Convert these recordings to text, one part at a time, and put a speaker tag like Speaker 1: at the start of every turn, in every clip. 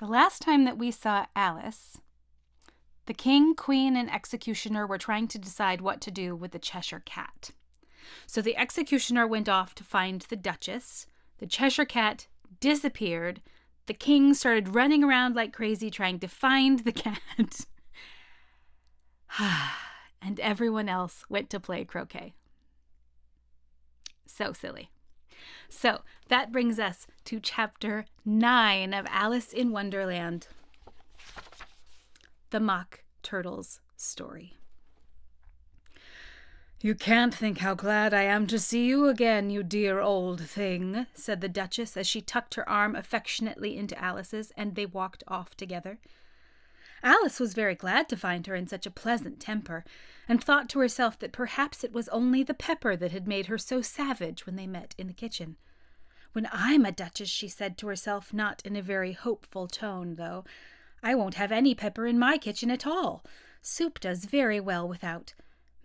Speaker 1: The last time that we saw Alice, the king, queen, and executioner were trying to decide what to do with the Cheshire Cat. So the executioner went off to find the Duchess. The Cheshire Cat disappeared. The king started running around like crazy trying to find the cat. and everyone else went to play croquet. So silly. So that brings us to chapter 9 of Alice in Wonderland The Mock Turtle's Story.
Speaker 2: You can't think how glad I am to see you again, you dear old thing, said the Duchess as she tucked her arm affectionately into Alice's and they walked off together. Alice was very glad to find her in such a pleasant temper, and thought to herself that perhaps it was only the pepper that had made her so savage when they met in the kitchen. When I'm a duchess, she said to herself, not in a very hopeful tone, though, I won't have any pepper in my kitchen at all. Soup does very well without.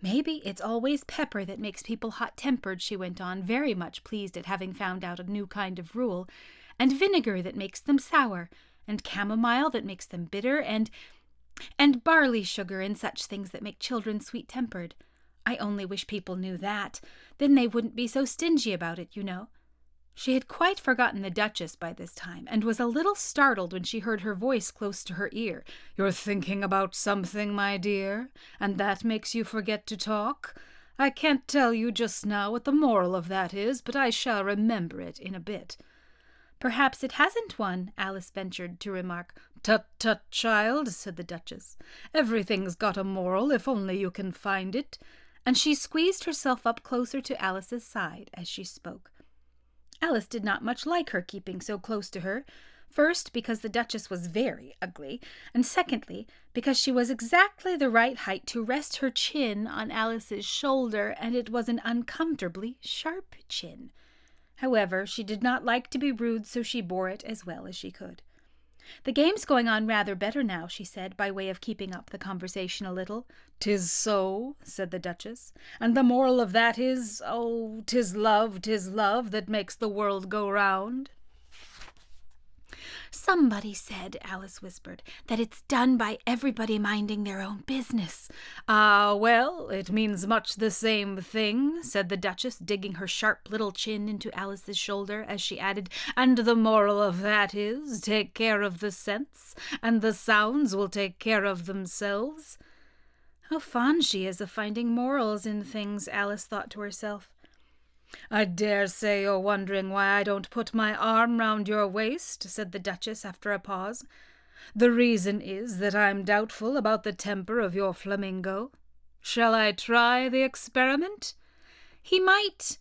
Speaker 2: Maybe it's always pepper that makes people hot tempered, she went on, very much pleased at having found out a new kind of rule, and vinegar that makes them sour, and chamomile that makes them bitter, and and barley sugar and such things that make children sweet tempered. I only wish people knew that. Then they wouldn't be so stingy about it, you know. She had quite forgotten the Duchess by this time, and was a little startled when she heard her voice close to her ear. You're thinking about something, my dear, and that makes you forget to talk? I can't tell you just now what the moral of that is, but I shall remember it in a bit.
Speaker 1: Perhaps it hasn't one, Alice ventured to remark.
Speaker 2: Tut, tut, child, said the Duchess. Everything's got a moral, if only you can find it.
Speaker 1: And she squeezed herself up closer to Alice's side as she spoke. Alice did not much like her keeping so close to her, first because the Duchess was very ugly, and secondly because she was exactly the right height to rest her chin on Alice's shoulder, and it was an uncomfortably sharp chin. However, she did not like to be rude, so she bore it as well as she could. The game's going on rather better now, she said, by way of keeping up the conversation a little.
Speaker 2: "'Tis so," said the Duchess, "and the moral of that is, oh, 'tis love, 'tis love that makes the world go round."
Speaker 1: Somebody said, Alice whispered, that it's done by everybody minding their own business.
Speaker 2: Ah, well, it means much the same thing, said the Duchess, digging her sharp little chin into Alice's shoulder as she added, and the moral of that is, take care of the sense, and the sounds will take care of themselves.
Speaker 1: How fond she is of finding morals in things, Alice thought to herself.
Speaker 2: I dare say you're wondering why I don't put my arm round your waist, said the Duchess after a pause. The reason is that I'm doubtful about the temper of your flamingo. Shall I try the experiment?
Speaker 1: He might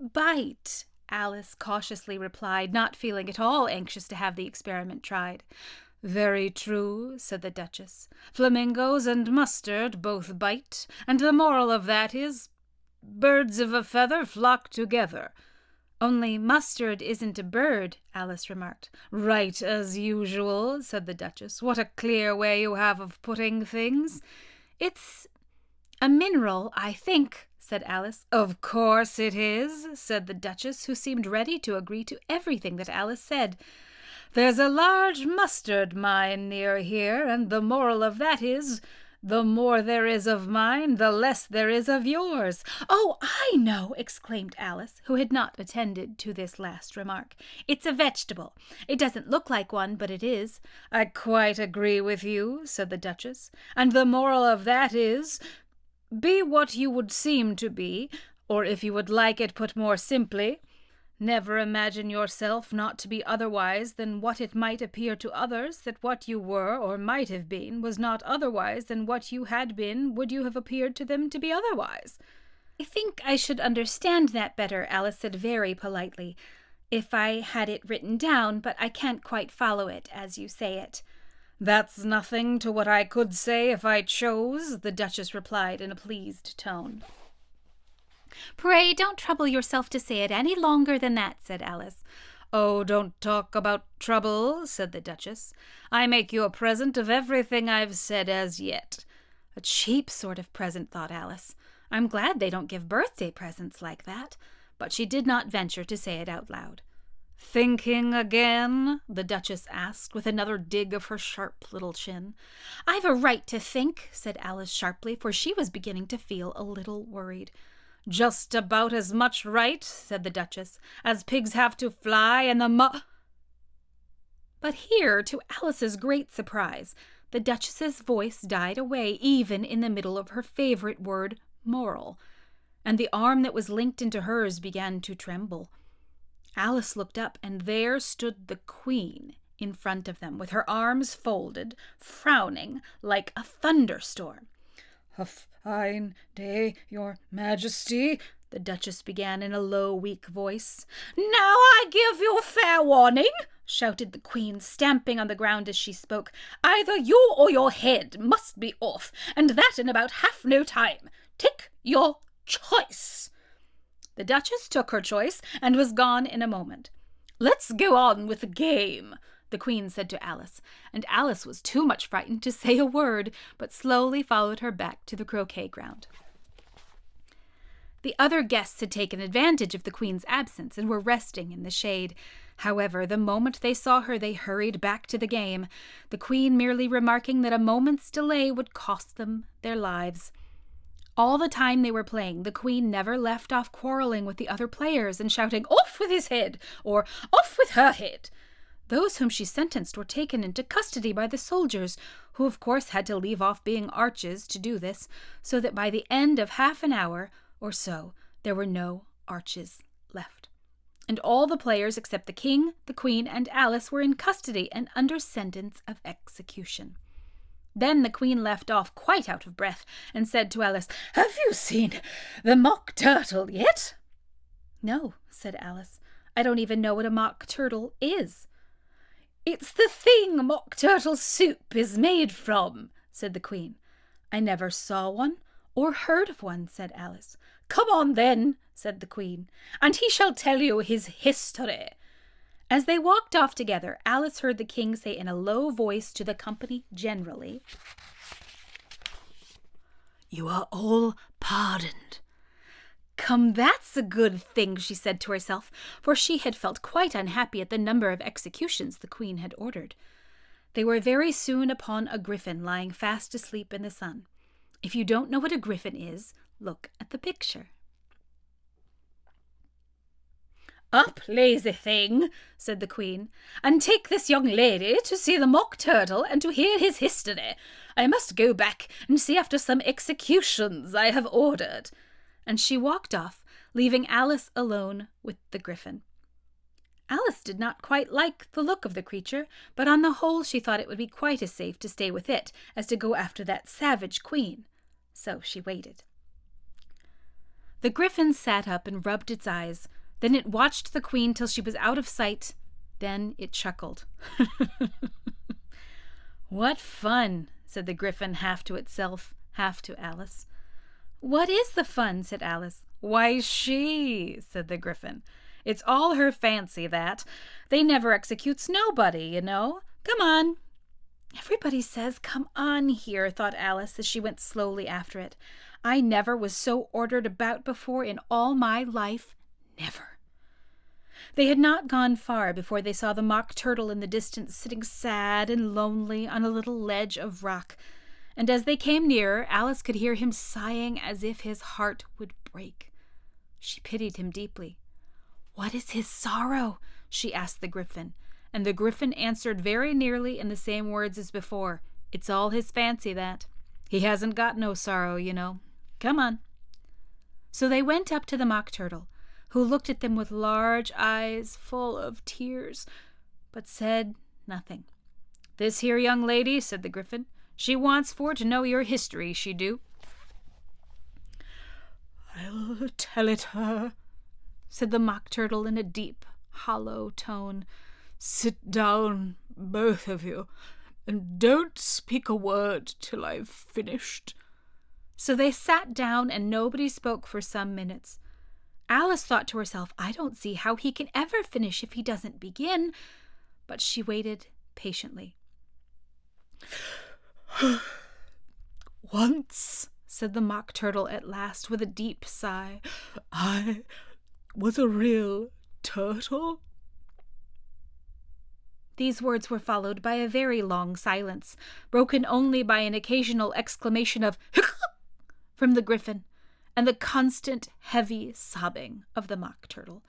Speaker 1: bite, Alice cautiously replied, not feeling at all anxious to have the experiment tried.
Speaker 2: Very true, said the Duchess. Flamingos and mustard both bite, and the moral of that is Birds of a feather flock together.
Speaker 1: Only mustard isn't a bird, Alice remarked.
Speaker 2: Right as usual, said the Duchess. What a clear way you have of putting things.
Speaker 1: It's a mineral, I think, said Alice.
Speaker 2: Of course it is, said the Duchess, who seemed ready to agree to everything that Alice said. There's a large mustard mine near here, and the moral of that is the more there is of mine, the less there is of yours.
Speaker 1: Oh, I know, exclaimed Alice, who had not attended to this last remark. It's a vegetable. It doesn't look like one, but it is.
Speaker 2: I quite agree with you, said the Duchess, and the moral of that is, be what you would seem to be, or if you would like it put more simply, Never imagine yourself not to be otherwise than what it might appear to others that what you were or might have been was not otherwise than what you had been would you have appeared to them to be otherwise.
Speaker 1: I think I should understand that better, Alice said very politely, if I had it written down, but I can't quite follow it as you say it.
Speaker 2: That's nothing to what I could say if I chose, the Duchess replied in a pleased tone.
Speaker 1: Pray don't trouble yourself to say it any longer than that, said Alice.
Speaker 2: Oh, don't talk about trouble, said the Duchess. I make you a present of everything I've said as yet.
Speaker 1: A cheap sort of present, thought Alice. I'm glad they don't give birthday presents like that. But she did not venture to say it out loud.
Speaker 2: Thinking again? the Duchess asked, with another dig of her sharp little chin.
Speaker 1: I've a right to think, said Alice sharply, for she was beginning to feel a little worried.
Speaker 2: Just about as much right, said the Duchess, as pigs have to fly and the mu.
Speaker 1: But here, to Alice's great surprise, the Duchess's voice died away even in the middle of her favorite word, moral, and the arm that was linked into hers began to tremble. Alice looked up, and there stood the Queen in front of them, with her arms folded, frowning like a thunderstorm.
Speaker 2: A fine day, Your Majesty, the Duchess began in a low, weak voice.
Speaker 3: Now I give you fair warning, shouted the Queen, stamping on the ground as she spoke. Either you or your head must be off, and that in about half no time. Take your choice.
Speaker 1: The Duchess took her choice and was gone in a moment.
Speaker 3: Let's go on with the game,
Speaker 1: the Queen said to Alice, and Alice was too much frightened to say a word, but slowly followed her back to the croquet ground. The other guests had taken advantage of the Queen's absence and were resting in the shade. However, the moment they saw her, they hurried back to the game, the Queen merely remarking that a moment's delay would cost them their lives. All the time they were playing, the queen never left off quarreling with the other players and shouting, Off with his head! or Off with her head! Those whom she sentenced were taken into custody by the soldiers, who of course had to leave off being arches to do this, so that by the end of half an hour or so there were no arches left. And all the players except the king, the queen, and Alice were in custody and under sentence of execution. Then the queen left off quite out of breath and said to Alice,
Speaker 3: Have you seen the mock turtle yet?
Speaker 1: No, said Alice. I don't even know what a mock turtle is.
Speaker 3: It's the thing mock turtle soup is made from, said the queen.
Speaker 1: I never saw one or heard of one, said Alice.
Speaker 3: Come on then, said the queen, and he shall tell you his history.
Speaker 1: As they walked off together, Alice heard the king say in a low voice to the company generally,
Speaker 2: You are all pardoned.
Speaker 1: Come, that's a good thing, she said to herself, for she had felt quite unhappy at the number of executions the queen had ordered. They were very soon upon a griffin lying fast asleep in the sun. If you don't know what a griffin is, look at the picture.
Speaker 3: Up, lazy thing, said the Queen, and take this young lady to see the mock turtle and to hear his history. I must go back and see after some executions I have ordered.
Speaker 1: And she walked off, leaving Alice alone with the griffin. Alice did not quite like the look of the creature, but on the whole she thought it would be quite as safe to stay with it as to go after that savage queen. So she waited. The griffin sat up and rubbed its eyes, then it watched the queen till she was out of sight. Then it chuckled. what fun, said the griffin, half to itself, half to Alice. What is the fun? said Alice.
Speaker 2: Why, she, said the griffin. It's all her fancy, that. They never executes nobody, you know. Come on.
Speaker 1: Everybody says, come on here, thought Alice as she went slowly after it. I never was so ordered about before in all my life. Never. They had not gone far before they saw the mock turtle in the distance sitting sad and lonely on a little ledge of rock, and as they came nearer, Alice could hear him sighing as if his heart would break. She pitied him deeply. What is his sorrow? she asked the griffin, and the griffin answered very nearly in the same words as before. It's all his fancy, that. He hasn't got no sorrow, you know. Come on. So they went up to the mock turtle, who looked at them with large eyes full of tears, but said nothing.
Speaker 2: This here young lady, said the Griffin, she wants for to know your history, she do.
Speaker 3: I'll tell it her, said the Mock Turtle in a deep, hollow tone. Sit down, both of you, and don't speak a word till I've finished.
Speaker 1: So they sat down, and nobody spoke for some minutes. Alice thought to herself, I don't see how he can ever finish if he doesn't begin. But she waited patiently.
Speaker 3: Once, said the Mock Turtle at last with a deep sigh, I was a real turtle.
Speaker 1: These words were followed by a very long silence, broken only by an occasional exclamation of from the griffin, and the constant heavy sobbing of the mock turtle.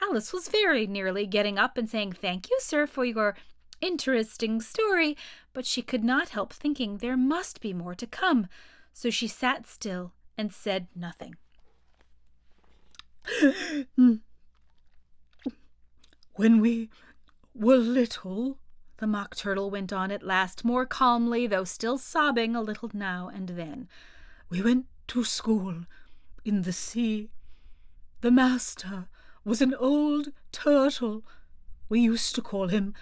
Speaker 1: Alice was very nearly getting up and saying, Thank you, sir, for your interesting story, but she could not help thinking there must be more to come, so she sat still and said nothing.
Speaker 3: when we were little, the Mock Turtle went on at last, more calmly, though still sobbing a little now and then, we went to school in the sea. The master was an old turtle. We used to call him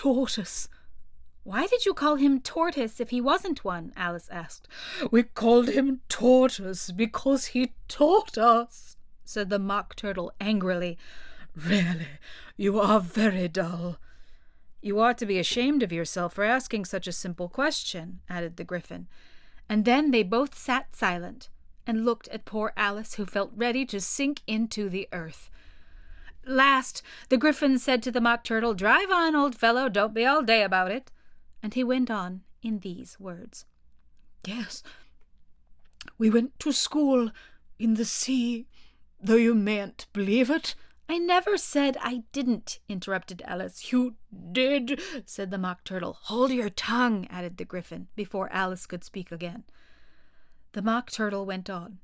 Speaker 3: Tortoise.
Speaker 1: Why did you call him Tortoise if he wasn't one? Alice asked.
Speaker 3: We called him Tortoise because he taught us, said the Mock Turtle angrily. Really, you are very dull.
Speaker 2: You ought to be ashamed of yourself for asking such a simple question, added the Gryphon. And then they both sat silent and looked at poor Alice, who felt ready to sink into the earth. Last, the Gryphon said to the Mock Turtle, Drive on, old fellow, don't be all day about it. And he went on in these words
Speaker 3: Yes, we went to school in the sea, though you mayn't believe it.
Speaker 1: I never said I didn't, interrupted Alice.
Speaker 3: You did, said the Mock Turtle.
Speaker 1: Hold your tongue, added the Gryphon, before Alice could speak again.
Speaker 2: The Mock Turtle went on.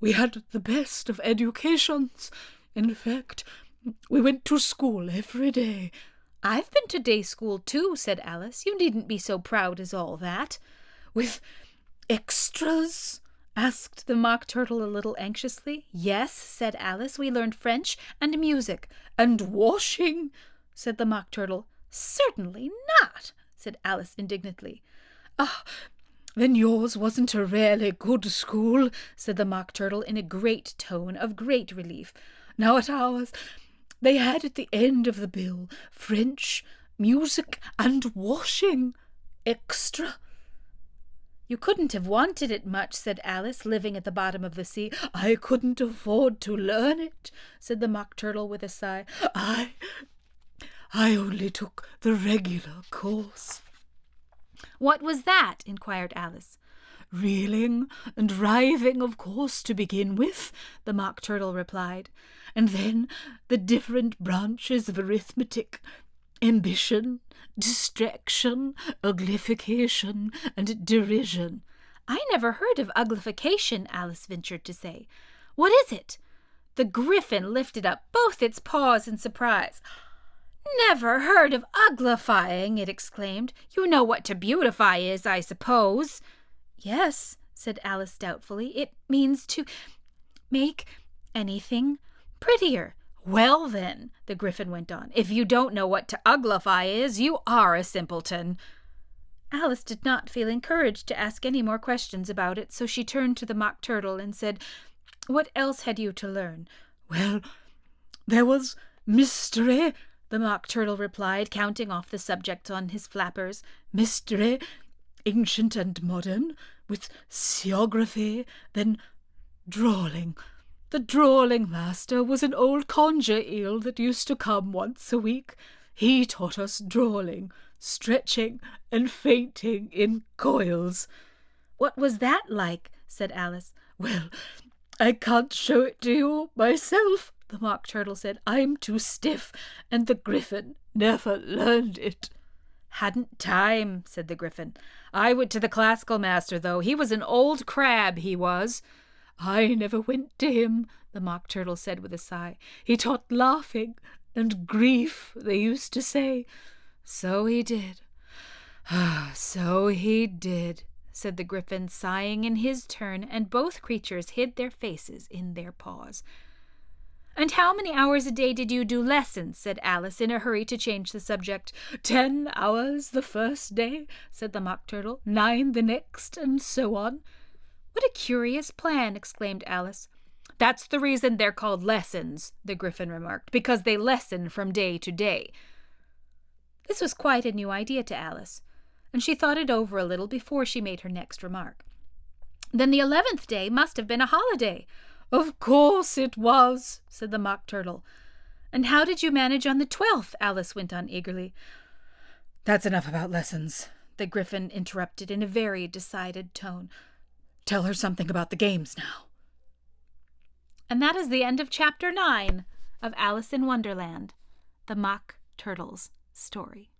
Speaker 3: We had the best of educations. In fact, we went to school every day.
Speaker 1: I've been to day school too, said Alice. You needn't be so proud as all that.
Speaker 3: With extras?
Speaker 1: asked the Mock Turtle a little anxiously.
Speaker 2: Yes, said Alice. We learned French and music.
Speaker 3: And washing? said the Mock Turtle.
Speaker 1: Certainly not, said Alice indignantly.
Speaker 3: Ah, then yours wasn't a really good school, said the Mock Turtle in a great tone of great relief. Now at ours, they had at the end of the bill French, music, and washing. Extra.
Speaker 1: You couldn't have wanted it much, said Alice, living at the bottom of the sea.
Speaker 3: I couldn't afford to learn it, said the Mock Turtle with a sigh. I. I only took the regular course.
Speaker 1: What was that? inquired Alice.
Speaker 3: Reeling and writhing, of course, to begin with, the Mock Turtle replied, and then the different branches of arithmetic ambition, distraction, uglification, and derision.
Speaker 1: I never heard of uglification, Alice ventured to say. What is it? The Gryphon lifted up both its paws in surprise. Never heard of uglifying, it exclaimed. You know what to beautify is, I suppose.
Speaker 2: Yes, said Alice doubtfully. It means to make anything prettier.
Speaker 1: Well, then, the Gryphon went on, if you don't know what to uglify is, you are a simpleton.
Speaker 2: Alice did not feel encouraged to ask any more questions about it, so she turned to the Mock Turtle and said, What else had you to learn?
Speaker 3: Well, there was mystery
Speaker 2: the Mock Turtle replied, counting off the subjects on his flappers.
Speaker 3: Mystery, ancient and modern, with Seaography, then drawling. The drawling master was an old conger eel that used to come once a week. He taught us drawling, stretching, and fainting in coils.
Speaker 1: What was that like? said Alice.
Speaker 3: Well, I can't show it to you myself, the Mock Turtle said. I'm too stiff, and the Gryphon never learned it.
Speaker 1: Hadn't time, said the Gryphon. I went to the classical master, though. He was an old crab, he was.
Speaker 3: I never went to him, the Mock Turtle said with a sigh. He taught laughing and grief, they used to say.
Speaker 1: So he did. So he did, said the Gryphon, sighing in his turn, and both creatures hid their faces in their paws. And how many hours a day did you do lessons? said Alice, in a hurry to change the subject.
Speaker 3: Ten hours the first day, said the Mock Turtle, nine the next, and so on.
Speaker 1: What a curious plan, exclaimed Alice. That's the reason they're called lessons, the Gryphon remarked, because they lessen from day to day. This was quite a new idea to Alice, and she thought it over a little before she made her next remark. Then the eleventh day must have been a holiday.
Speaker 3: Of course it was, said the Mock Turtle.
Speaker 1: And how did you manage on the twelfth? Alice went on eagerly.
Speaker 2: That's enough about lessons, the Gryphon interrupted in a very decided tone. Tell her something about the games now.
Speaker 1: And that is the end of chapter nine of Alice in Wonderland, the Mock Turtle's story.